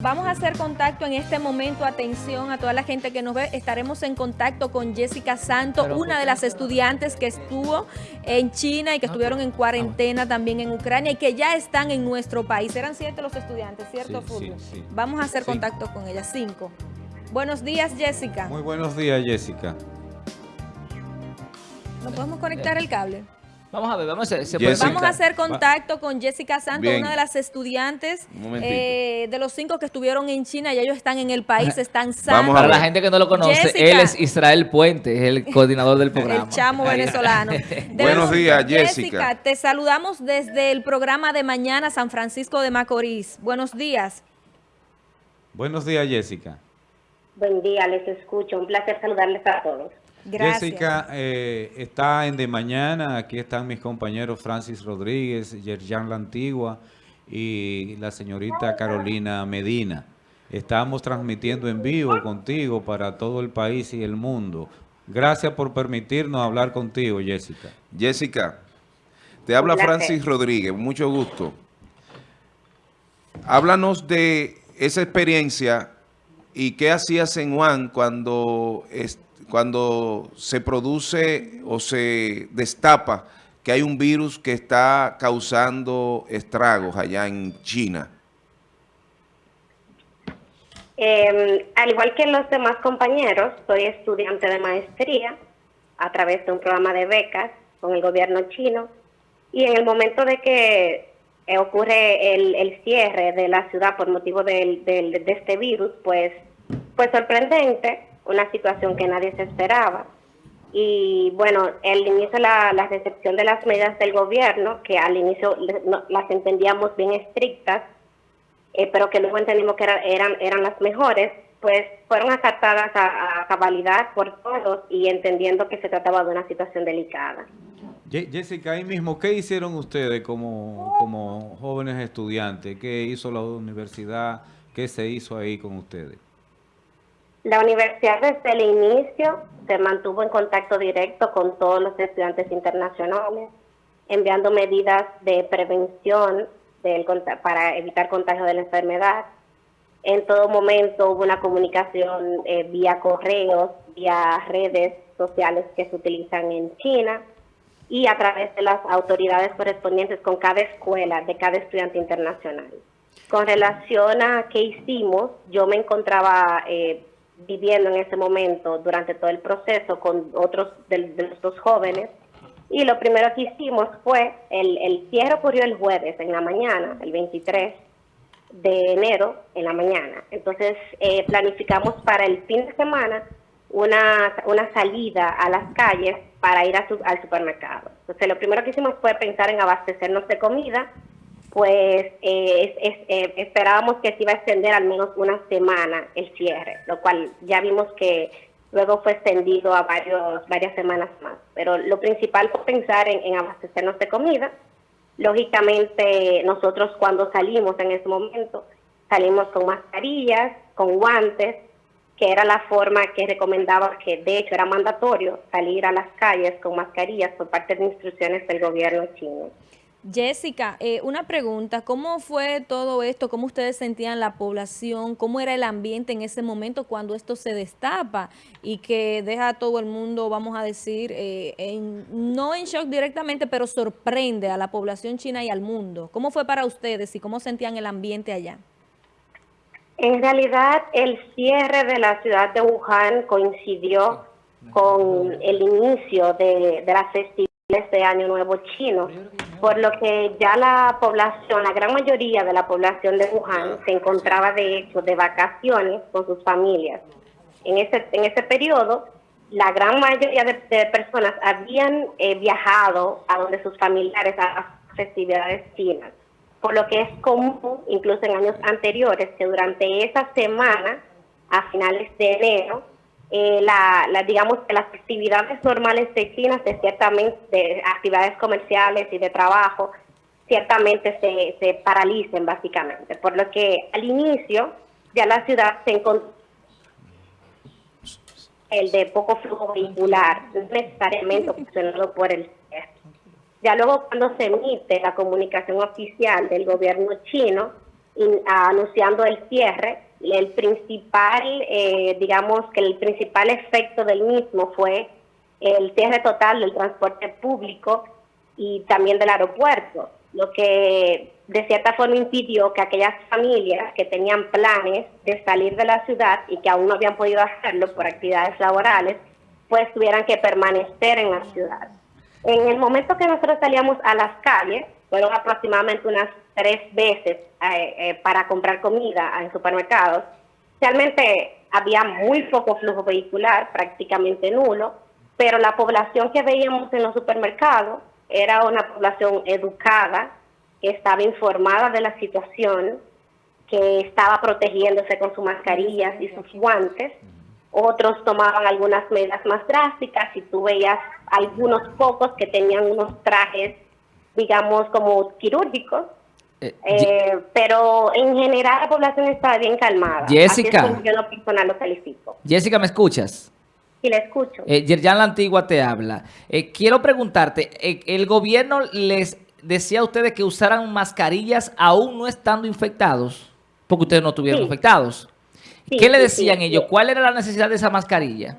Vamos a hacer contacto en este momento, atención a toda la gente que nos ve, estaremos en contacto con Jessica Santo, una de las estudiantes que estuvo en China y que estuvieron en cuarentena también en Ucrania y que ya están en nuestro país. Eran siete los estudiantes, ¿cierto, Fulvio? Vamos a hacer contacto con ella, cinco. Buenos días, Jessica. Muy buenos días, Jessica. ¿No podemos conectar el cable? Vamos a ver, vamos a hacer, vamos a hacer contacto con Jessica Santos, una de las estudiantes eh, de los cinco que estuvieron en China y ellos están en el país, están sanos. Para la gente que no lo conoce, él es Israel Puente, es el coordinador del programa. El chamo venezolano. Buenos días, Jessica. Jessica. Te saludamos desde el programa de mañana San Francisco de Macorís. Buenos días. Buenos días, Jessica. Buen día, les escucho. Un placer saludarles a todos. Jessica eh, está en De Mañana, aquí están mis compañeros Francis Rodríguez, Yerjan La Antigua y la señorita Carolina Medina. Estamos transmitiendo en vivo contigo para todo el país y el mundo. Gracias por permitirnos hablar contigo, Jessica. Jessica, te habla Francis Rodríguez, mucho gusto. Háblanos de esa experiencia y qué hacías en Juan cuando cuando se produce o se destapa que hay un virus que está causando estragos allá en China? Em, al igual que los demás compañeros, soy estudiante de maestría a través de un programa de becas con el gobierno chino y en el momento de que eh, ocurre el, cierre de la ciudad por motivo de este virus, pues fue sorprendente una situación que nadie se esperaba. Y bueno, el inicio, la, la recepción de las medidas del gobierno, que al inicio las entendíamos bien estrictas, eh, pero que luego entendimos que eran, eran las mejores, pues fueron acatadas a, cabalidad por todos y entendiendo que se trataba de una situación delicada. Jessica, ahí mismo, ¿qué hicieron ustedes como, como jóvenes estudiantes? ¿Qué hizo la universidad? ¿Qué se hizo ahí con ustedes? La universidad desde el inicio se mantuvo en contacto directo con todos los estudiantes internacionales, enviando medidas de prevención del, para evitar contagio de la enfermedad. En todo momento hubo una comunicación eh, vía correos, vía redes sociales que se utilizan en China y a través de las autoridades correspondientes con cada escuela de cada estudiante internacional. Con relación a qué hicimos, yo me encontraba eh, viviendo en ese momento durante todo el proceso con otros de, los dos jóvenes. Y lo primero que hicimos fue, el, el cierre ocurrió el jueves en la mañana, el 23 de enero en la mañana. Entonces eh, planificamos para el fin de semana una, una salida a las calles para ir al supermercado. Entonces lo primero que hicimos fue pensar en abastecernos de comida, pues eh, eh, esperábamos que se iba a extender al menos una semana el cierre, lo cual ya vimos que luego fue extendido a varios, varias semanas más. Pero lo principal fue pensar en, abastecernos de comida. Lógicamente, nosotros cuando salimos en ese momento, salimos con mascarillas, con guantes, que era la forma que recomendaba, que de hecho era mandatorio salir a las calles con mascarillas por parte de instrucciones del gobierno chino. Jessica, eh, una pregunta, ¿cómo fue todo esto? ¿Cómo ustedes sentían la población? ¿Cómo era el ambiente en ese momento cuando esto se destapa y que deja a todo el mundo, vamos a decir, eh, no en shock directamente, pero sorprende a la población china y al mundo? ¿Cómo fue para ustedes y cómo sentían el ambiente allá? En realidad, el cierre de la ciudad de Wuhan coincidió con el inicio de, de la festividad de Año Nuevo Chino por lo que ya la población, la gran mayoría de la población de Wuhan se encontraba de hecho de vacaciones con sus familias. En ese, en ese periodo, la gran mayoría de, personas habían eh, viajado a donde sus familiares a las festividades chinas, por lo que es común, incluso en años anteriores, que durante esa semana, a finales de enero, eh, la, digamos que las actividades normales de China, de ciertamente de actividades comerciales y de trabajo, ciertamente se, se paralicen básicamente, por lo que al inicio ya la ciudad se encontró el de poco flujo vehicular, no necesariamente ocasionado por el ya luego cuando se emite la comunicación oficial del gobierno chino, anunciando el cierre. El principal, eh, digamos que el principal efecto del mismo fue el cierre total del transporte público y también del aeropuerto, lo que de cierta forma impidió que aquellas familias que tenían planes de salir de la ciudad y que aún no habían podido hacerlo por actividades laborales, pues tuvieran que permanecer en la ciudad. En el momento que nosotros salíamos a las calles, fueron aproximadamente unas tres veces eh, eh, para comprar comida en supermercados, realmente había muy poco flujo vehicular, prácticamente nulo, pero la población que veíamos en los supermercados era una población educada, que estaba informada de la situación, que estaba protegiéndose con sus mascarillas y sus guantes. Otros tomaban algunas medidas más drásticas y tú veías algunos pocos que tenían unos trajes, digamos, como quirúrgicos. Eh, eh, pero en general la población estaba bien calmada. Jessica. yo no personal lo califico. Jessica, ¿me escuchas? Sí, le escucho. Eh, Yerjan La Antigua te habla. Eh, quiero preguntarte, ¿el gobierno les decía a ustedes que usaran mascarillas aún no estando infectados? Porque ustedes no estuvieron infectados. ¿Qué le decían ellos? ¿Cuál era la necesidad de esa mascarilla?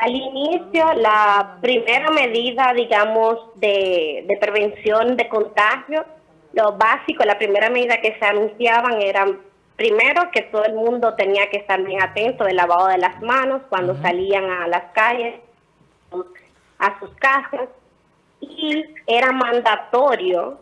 Al inicio, la primera medida, digamos, de, de prevención de contagio, lo básico, la primera medida que se anunciaban eran primero que todo el mundo tenía que estar bien atento del lavado de las manos cuando salían a las calles, a sus casas y era mandatorio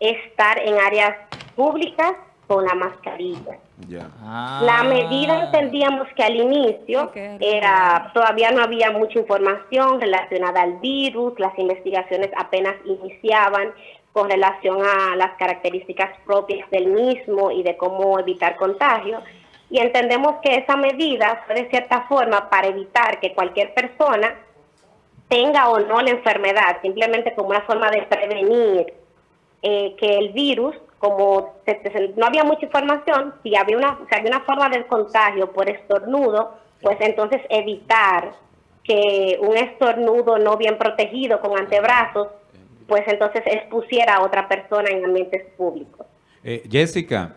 estar en áreas públicas con la mascarilla. La medida entendíamos que al inicio era todavía no había mucha información relacionada al virus, las investigaciones apenas iniciaban con relación a las características propias del mismo y de cómo evitar contagio. Y entendemos que esa medida fue de cierta forma para evitar que cualquier persona tenga o no la enfermedad, simplemente como una forma de prevenir eh, que el virus, como no había mucha información, si había, una, si había una forma de contagio por estornudo, pues entonces evitar que un estornudo no bien protegido con antebrazos, pues entonces expusiera a otra persona en ambientes públicos. Eh, Jessica,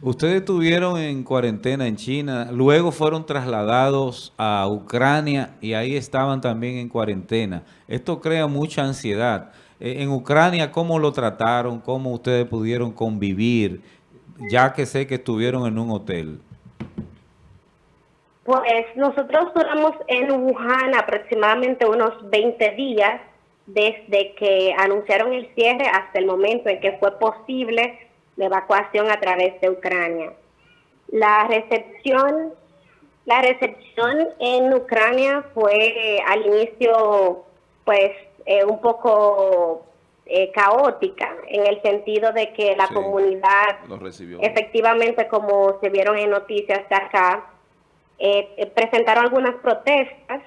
Ustedes estuvieron en cuarentena en China, luego fueron trasladados a Ucrania y ahí estaban también en cuarentena. Esto crea mucha ansiedad. Eh, en Ucrania, ¿cómo lo trataron? ¿Cómo ustedes pudieron convivir? Ya que sé que estuvieron en un hotel. Pues nosotros duramos en Wuhan aproximadamente unos 20 días desde que anunciaron el cierre hasta el momento en que fue posible de evacuación a través de Ucrania. La recepción, la recepción en Ucrania fue eh, al inicio pues eh, un poco eh, caótica en el sentido de que la comunidad efectivamente como se vieron en noticias de acá presentaron algunas protestas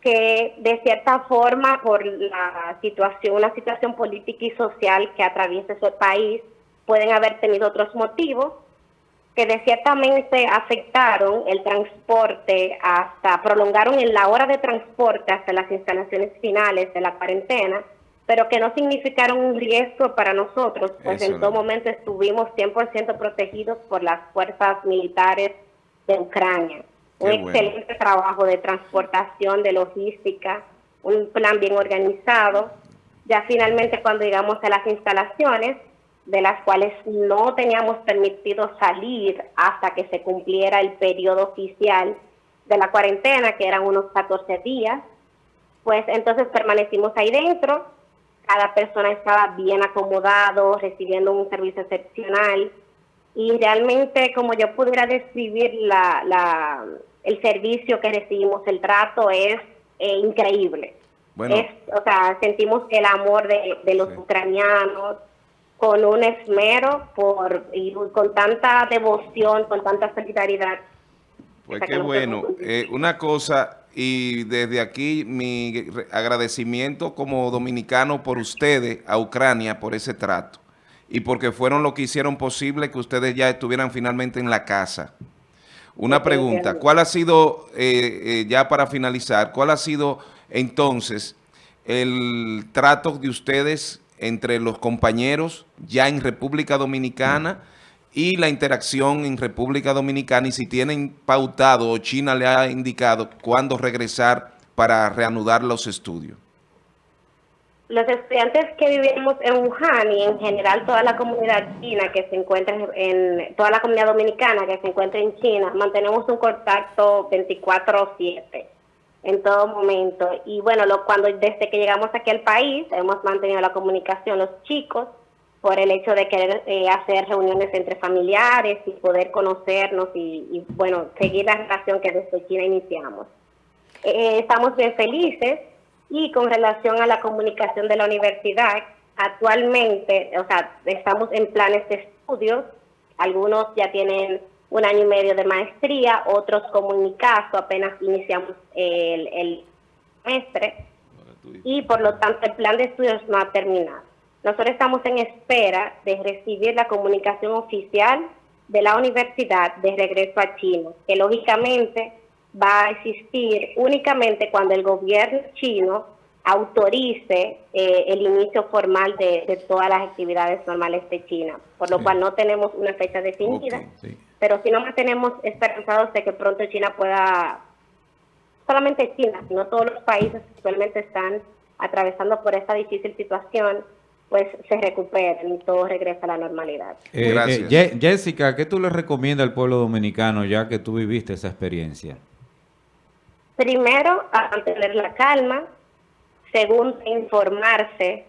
que de cierta forma por la situación, una situación política y social que atraviesa ese país, pueden haber tenido otros motivos que de ciertamente afectaron el transporte hasta, prolongaron en la hora de transporte hasta las instalaciones finales de la cuarentena, pero que no significaron un riesgo para nosotros, pues en todo momento estuvimos 100% protegidos por las fuerzas militares de Ucrania. Un excelente trabajo de transportación, de logística, un plan bien organizado. Ya finalmente cuando llegamos a las instalaciones, de las cuales no teníamos permitido salir hasta que se cumpliera el periodo oficial de la cuarentena, que eran unos 14 días, pues entonces permanecimos ahí dentro, cada persona estaba bien acomodado, recibiendo un servicio excepcional, y realmente como yo pudiera describir la, la, el servicio que recibimos, el trato es eh, increíble. Bueno. o sea, sentimos el amor de, de los ucranianos, con un esmero por y con tanta devoción, con tanta solidaridad. Pues qué bueno. Eh, una cosa, y desde aquí mi agradecimiento como dominicano por ustedes a Ucrania por ese trato y porque fueron lo que hicieron posible que ustedes ya estuvieran finalmente en la casa. Una pregunta, ¿cuál ha sido, eh, eh, ya para finalizar, cuál ha sido entonces el trato de ustedes entre los compañeros ya en República Dominicana y la interacción en República Dominicana y si tienen pautado o China le ha indicado cuándo regresar para reanudar los estudios. Los estudiantes que vivimos en Wuhan y en general toda la comunidad china que se encuentra en, toda la comunidad dominicana que se encuentra en China, mantenemos un contacto 24/7 en todo momento. Y bueno, lo, cuando desde que llegamos aquí al país hemos mantenido la comunicación los chicos por el hecho de querer eh, hacer reuniones entre familiares y poder conocernos y, bueno, seguir la relación que desde China iniciamos. Eh, estamos bien felices y con relación a la comunicación de la universidad, actualmente, o sea, estamos en planes de estudios, algunos ya tienen un año y medio de maestría, otros como en mi caso apenas iniciamos el, el semestre y por lo tanto el plan de estudios no ha terminado. Nosotros estamos en espera de recibir la comunicación oficial de la universidad de regreso a China, que lógicamente va a existir únicamente cuando el gobierno chino autorice eh, el inicio formal de, todas las actividades normales de China, por lo cual no tenemos una fecha definida, pero si no mantenemos esperanzados de que pronto China pueda, solamente China, sino todos los países que actualmente están atravesando por esta difícil situación, pues se recuperen y todo regresa a la normalidad. Eh, eh, Jessica, ¿qué tú le recomiendas al pueblo dominicano ya que tú viviste esa experiencia? Primero, mantener la calma. Segundo, informarse,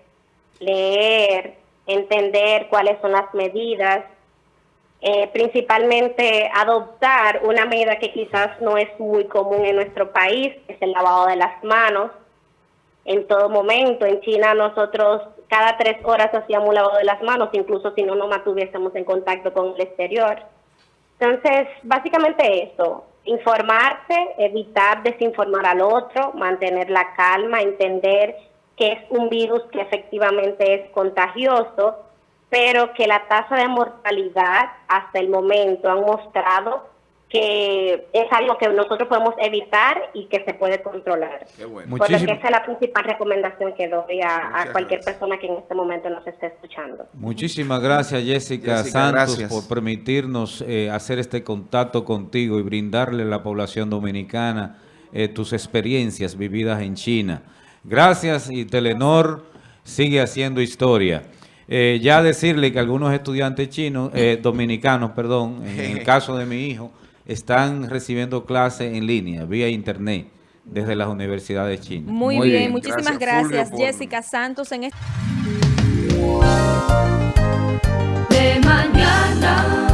leer, entender cuáles son las medidas. Eh, principalmente adoptar una medida que quizás no es muy común en nuestro país, es el lavado de las manos en todo momento. En China nosotros cada tres horas hacíamos un lavado de las manos, incluso si no nos mantuviésemos en contacto con el exterior. Entonces, básicamente eso, informarse, evitar desinformar al otro, mantener la calma, entender que es un virus que efectivamente es contagioso, pero que la tasa de mortalidad hasta el momento han mostrado que es algo que nosotros podemos evitar y que se puede controlar. Qué bueno. Por esa es la principal recomendación que doy a, cualquier persona que en este momento nos esté escuchando. Muchísimas gracias Jessica, Santos por permitirnos eh, hacer este contacto contigo y brindarle a la población dominicana eh, tus experiencias vividas en China. Gracias y Telenor sigue haciendo historia. Eh, ya decirle que algunos estudiantes chinos, dominicanos, perdón, en el caso de mi hijo, están recibiendo clases en línea, vía internet, desde las universidades chinas. Muy, bien, muchísimas gracias, Jessica Santos. en este... De mañana.